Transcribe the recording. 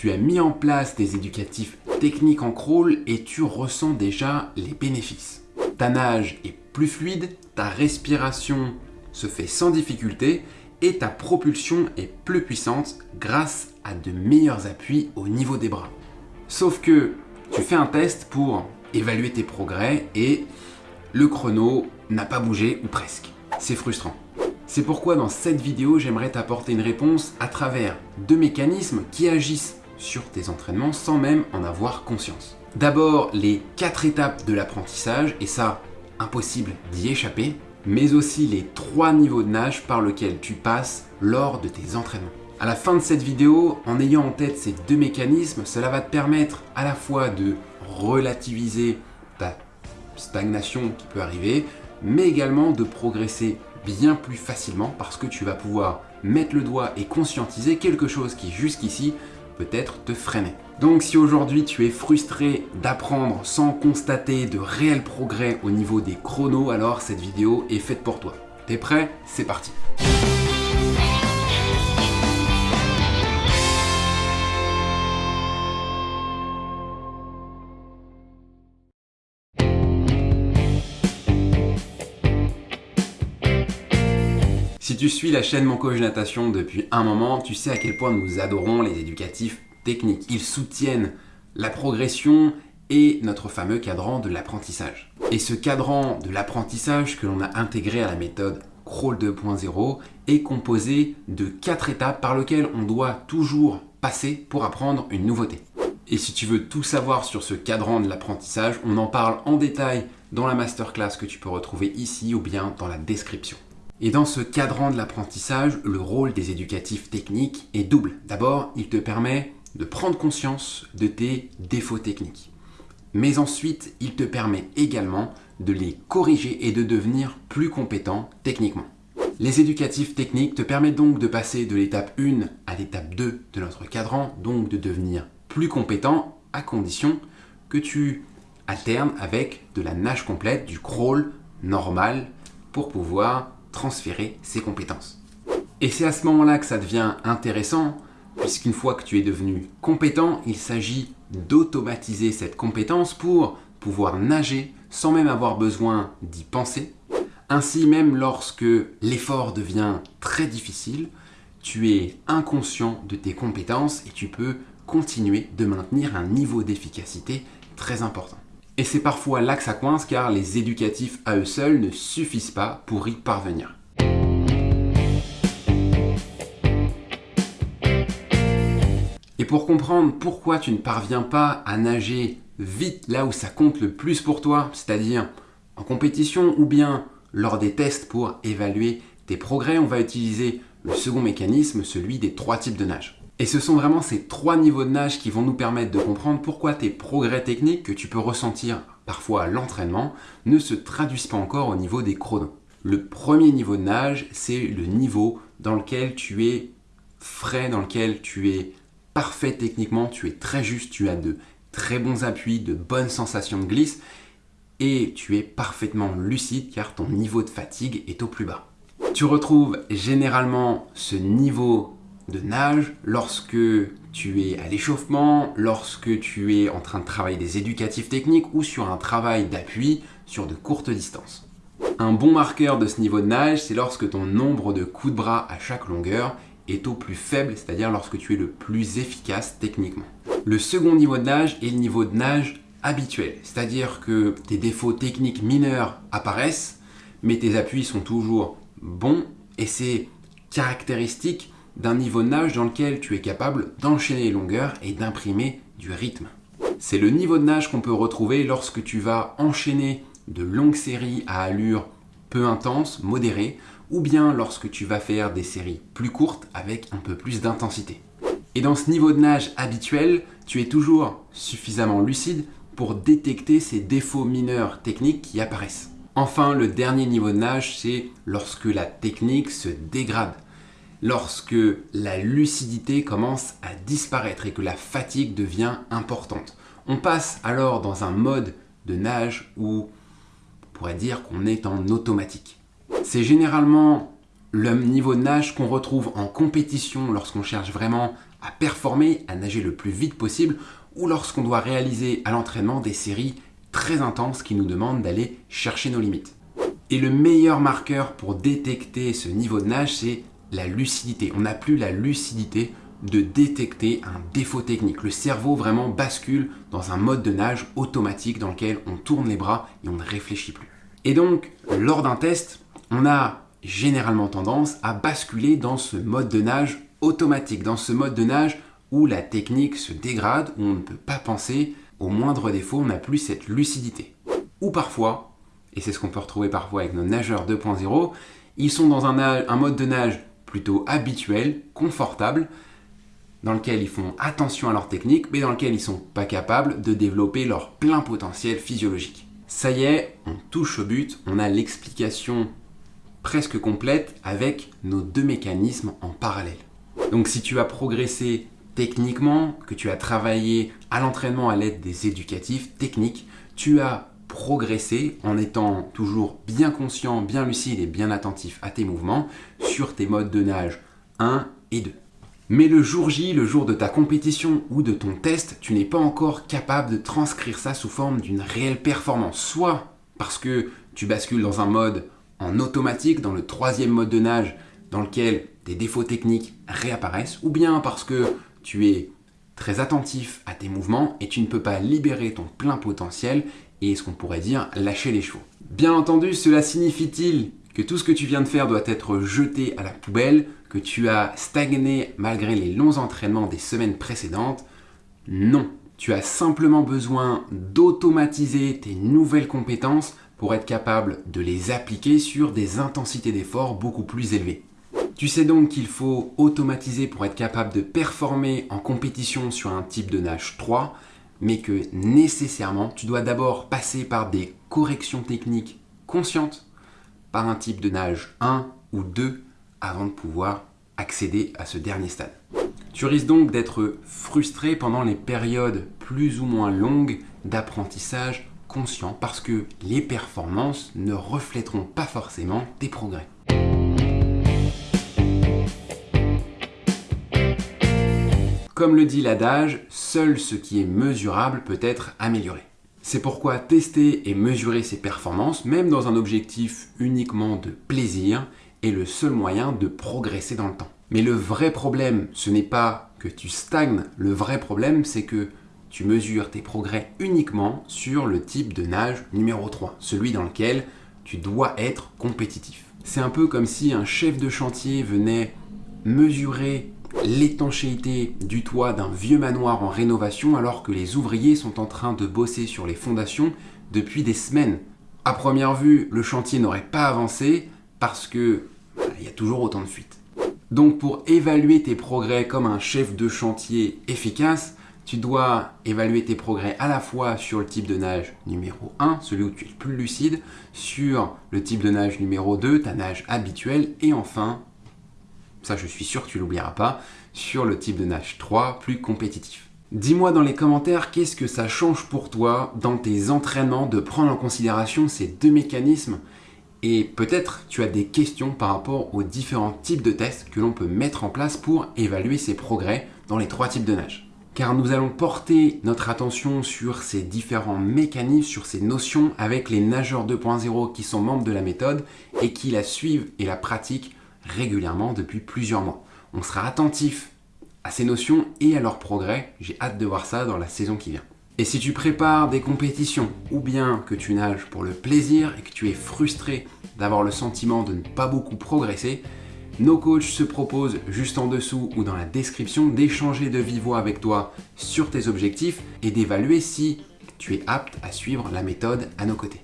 tu as mis en place des éducatifs techniques en crawl et tu ressens déjà les bénéfices. Ta nage est plus fluide, ta respiration se fait sans difficulté et ta propulsion est plus puissante grâce à de meilleurs appuis au niveau des bras. Sauf que tu fais un test pour évaluer tes progrès et le chrono n'a pas bougé ou presque. C'est frustrant. C'est pourquoi dans cette vidéo, j'aimerais t'apporter une réponse à travers deux mécanismes qui agissent sur tes entraînements sans même en avoir conscience. D'abord, les quatre étapes de l'apprentissage, et ça, impossible d'y échapper, mais aussi les trois niveaux de nage par lesquels tu passes lors de tes entraînements. À la fin de cette vidéo, en ayant en tête ces deux mécanismes, cela va te permettre à la fois de relativiser ta stagnation qui peut arriver, mais également de progresser bien plus facilement parce que tu vas pouvoir mettre le doigt et conscientiser quelque chose qui jusqu'ici peut-être te freiner. Donc si aujourd'hui tu es frustré d'apprendre sans constater de réels progrès au niveau des chronos, alors cette vidéo est faite pour toi. T'es prêt? C'est parti tu suis la chaîne Mon Coach Natation depuis un moment, tu sais à quel point nous adorons les éducatifs techniques. Ils soutiennent la progression et notre fameux cadran de l'apprentissage. Et ce cadran de l'apprentissage que l'on a intégré à la méthode Crawl 2.0 est composé de quatre étapes par lesquelles on doit toujours passer pour apprendre une nouveauté. Et si tu veux tout savoir sur ce cadran de l'apprentissage, on en parle en détail dans la masterclass que tu peux retrouver ici ou bien dans la description. Et dans ce cadran de l'apprentissage, le rôle des éducatifs techniques est double. D'abord, il te permet de prendre conscience de tes défauts techniques. Mais ensuite, il te permet également de les corriger et de devenir plus compétent techniquement. Les éducatifs techniques te permettent donc de passer de l'étape 1 à l'étape 2 de notre cadran, donc de devenir plus compétent à condition que tu alternes avec de la nage complète, du crawl normal pour pouvoir transférer ses compétences. Et c'est à ce moment-là que ça devient intéressant, puisqu'une fois que tu es devenu compétent, il s'agit d'automatiser cette compétence pour pouvoir nager sans même avoir besoin d'y penser. Ainsi, même lorsque l'effort devient très difficile, tu es inconscient de tes compétences et tu peux continuer de maintenir un niveau d'efficacité très important. Et c'est parfois là que ça coince car les éducatifs à eux seuls ne suffisent pas pour y parvenir. Et pour comprendre pourquoi tu ne parviens pas à nager vite là où ça compte le plus pour toi, c'est-à-dire en compétition ou bien lors des tests pour évaluer tes progrès, on va utiliser le second mécanisme, celui des trois types de nage. Et ce sont vraiment ces trois niveaux de nage qui vont nous permettre de comprendre pourquoi tes progrès techniques que tu peux ressentir parfois à l'entraînement ne se traduisent pas encore au niveau des chronos. Le premier niveau de nage, c'est le niveau dans lequel tu es frais, dans lequel tu es parfait techniquement, tu es très juste, tu as de très bons appuis, de bonnes sensations de glisse et tu es parfaitement lucide car ton niveau de fatigue est au plus bas. Tu retrouves généralement ce niveau de nage, lorsque tu es à l'échauffement, lorsque tu es en train de travailler des éducatifs techniques ou sur un travail d'appui sur de courtes distances. Un bon marqueur de ce niveau de nage, c'est lorsque ton nombre de coups de bras à chaque longueur est au plus faible, c'est-à-dire lorsque tu es le plus efficace techniquement. Le second niveau de nage est le niveau de nage habituel, c'est-à-dire que tes défauts techniques mineurs apparaissent, mais tes appuis sont toujours bons et c'est caractéristique d'un niveau de nage dans lequel tu es capable d'enchaîner les longueurs et d'imprimer du rythme. C'est le niveau de nage qu'on peut retrouver lorsque tu vas enchaîner de longues séries à allure peu intense, modérée, ou bien lorsque tu vas faire des séries plus courtes avec un peu plus d'intensité. Et dans ce niveau de nage habituel, tu es toujours suffisamment lucide pour détecter ces défauts mineurs techniques qui apparaissent. Enfin, le dernier niveau de nage, c'est lorsque la technique se dégrade lorsque la lucidité commence à disparaître et que la fatigue devient importante. On passe alors dans un mode de nage où on pourrait dire qu'on est en automatique. C'est généralement le niveau de nage qu'on retrouve en compétition lorsqu'on cherche vraiment à performer, à nager le plus vite possible, ou lorsqu'on doit réaliser à l'entraînement des séries très intenses qui nous demandent d'aller chercher nos limites. Et le meilleur marqueur pour détecter ce niveau de nage, c'est la lucidité. On n'a plus la lucidité de détecter un défaut technique. Le cerveau vraiment bascule dans un mode de nage automatique dans lequel on tourne les bras et on ne réfléchit plus. Et donc, lors d'un test, on a généralement tendance à basculer dans ce mode de nage automatique, dans ce mode de nage où la technique se dégrade, où on ne peut pas penser, au moindre défaut, on n'a plus cette lucidité. Ou parfois, et c'est ce qu'on peut retrouver parfois avec nos nageurs 2.0, ils sont dans un, mode de nage plutôt habituel, confortable, dans lequel ils font attention à leur technique, mais dans lequel ils ne sont pas capables de développer leur plein potentiel physiologique. Ça y est, on touche au but, on a l'explication presque complète avec nos deux mécanismes en parallèle. Donc si tu as progressé techniquement, que tu as travaillé à l'entraînement à l'aide des éducatifs techniques, tu as progressé en étant toujours bien conscient, bien lucide et bien attentif à tes mouvements sur tes modes de nage 1 et 2. Mais le jour J, le jour de ta compétition ou de ton test, tu n'es pas encore capable de transcrire ça sous forme d'une réelle performance. Soit parce que tu bascules dans un mode en automatique, dans le troisième mode de nage, dans lequel tes défauts techniques réapparaissent, ou bien parce que tu es très attentif à tes mouvements et tu ne peux pas libérer ton plein potentiel et ce qu'on pourrait dire lâcher les chevaux. Bien entendu, cela signifie-t-il que tout ce que tu viens de faire doit être jeté à la poubelle, que tu as stagné malgré les longs entraînements des semaines précédentes? Non. Tu as simplement besoin d'automatiser tes nouvelles compétences pour être capable de les appliquer sur des intensités d'effort beaucoup plus élevées. Tu sais donc qu'il faut automatiser pour être capable de performer en compétition sur un type de nage 3, mais que nécessairement tu dois d'abord passer par des corrections techniques conscientes par un type de nage 1 ou 2 avant de pouvoir accéder à ce dernier stade. Tu risques donc d'être frustré pendant les périodes plus ou moins longues d'apprentissage conscient parce que les performances ne reflèteront pas forcément tes progrès. Comme le dit l'adage, seul ce qui est mesurable peut être amélioré. C'est pourquoi tester et mesurer ses performances, même dans un objectif uniquement de plaisir, est le seul moyen de progresser dans le temps. Mais le vrai problème, ce n'est pas que tu stagnes, le vrai problème c'est que tu mesures tes progrès uniquement sur le type de nage numéro 3, celui dans lequel tu dois être compétitif. C'est un peu comme si un chef de chantier venait mesurer l'étanchéité du toit d'un vieux manoir en rénovation alors que les ouvriers sont en train de bosser sur les fondations depuis des semaines. À première vue, le chantier n'aurait pas avancé parce que bah, il y a toujours autant de fuites. Donc pour évaluer tes progrès comme un chef de chantier efficace, tu dois évaluer tes progrès à la fois sur le type de nage numéro 1, celui où tu es le plus lucide, sur le type de nage numéro 2, ta nage habituelle, et enfin ça je suis sûr que tu l'oublieras pas, sur le type de nage 3 plus compétitif. Dis-moi dans les commentaires qu'est-ce que ça change pour toi dans tes entraînements de prendre en considération ces deux mécanismes? Et peut-être tu as des questions par rapport aux différents types de tests que l'on peut mettre en place pour évaluer ses progrès dans les trois types de nage. Car nous allons porter notre attention sur ces différents mécanismes, sur ces notions avec les nageurs 2.0 qui sont membres de la méthode et qui la suivent et la pratiquent régulièrement depuis plusieurs mois. On sera attentif à ces notions et à leur progrès. J'ai hâte de voir ça dans la saison qui vient. Et si tu prépares des compétitions ou bien que tu nages pour le plaisir et que tu es frustré d'avoir le sentiment de ne pas beaucoup progresser, nos coachs se proposent juste en dessous ou dans la description d'échanger de vive avec toi sur tes objectifs et d'évaluer si tu es apte à suivre la méthode à nos côtés.